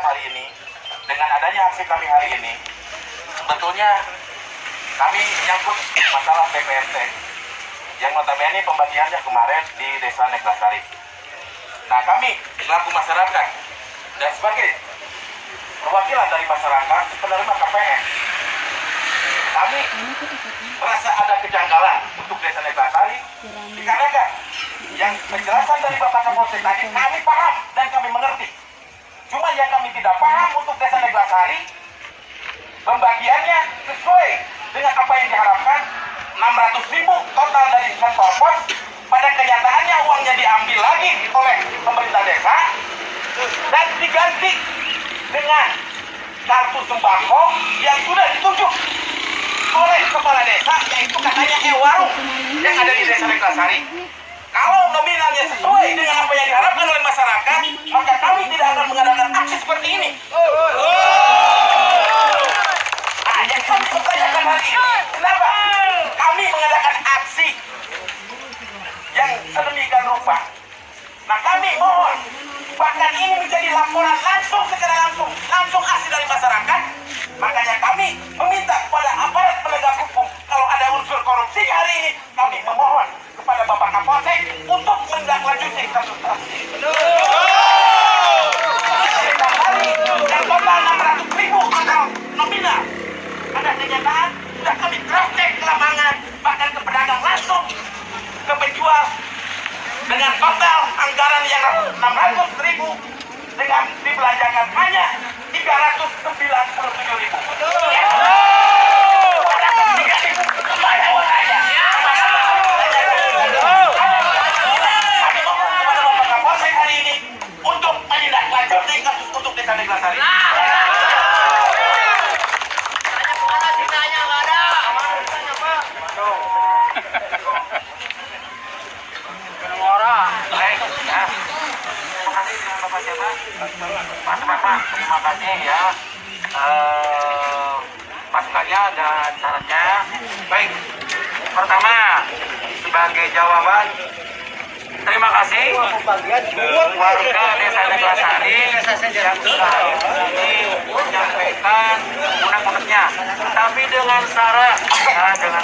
hari ini, dengan adanya aksi kami hari ini, sebetulnya kami menyangkut masalah PPRT yang notabene pembagiannya kemarin di Desa Neglasari. Nah kami selaku masyarakat dan sebagai perwakilan dari masyarakat penerima KPN, kami merasa ada kejanggalan untuk Desa Neglasari dikarenakan yang penjelasan dari Bapak Kapolsek tadi kami paham dan kami mengerti. Cuma yang kami tidak paham untuk Desa Neglasari pembagiannya sesuai dengan apa yang diharapkan. 600 ribu total dari kantor pos. Pada kenyataannya uangnya diambil lagi oleh pemerintah desa dan diganti dengan kartu sembako yang sudah ditunjuk oleh kepala desa yaitu katanya Ewarung yang ada di desa Reklasari kalau nominalnya sesuai dengan apa yang diharapkan oleh masyarakat maka kami tidak akan mengadakan aksi seperti ini Nah, yang kami pertanyakan hari ini, kenapa kami mengadakan aksi yang Nah, kami mohon, bahkan ini menjadi laporan langsung secara langsung, langsung aksi dari masyarakat. Makanya kami meminta kepada aparat penegak hukum, kalau ada unsur korupsi hari ini, kami memohon kepada Bapak Kapolsek untuk menindaklanjuti kasus tersebut. Setiap hari yang total 600 ribu atau nominal ada kenyataan sudah kami cross check ke lapangan bahkan ke pedagang langsung ke penjual dengan total anggaran yang 600 ribu dengan dibelanjakan hanya 397 ribu ya. Ada ketiga ribu ke mana uangnya? Kami mohon kepada Bapak Kapolsek hari ini untuk menindaklanjuti kasus untuk desa Neglasari. Baik, ya. Terima Bapak siapa? Mas Bapak, terima kasih ya. Eh, masukannya dan syaratnya. Baik, pertama sebagai jawaban terima kasih warga desa Neglasari yang sudah menyampaikan unek-uneknya tapi dengan syarat ya, dengan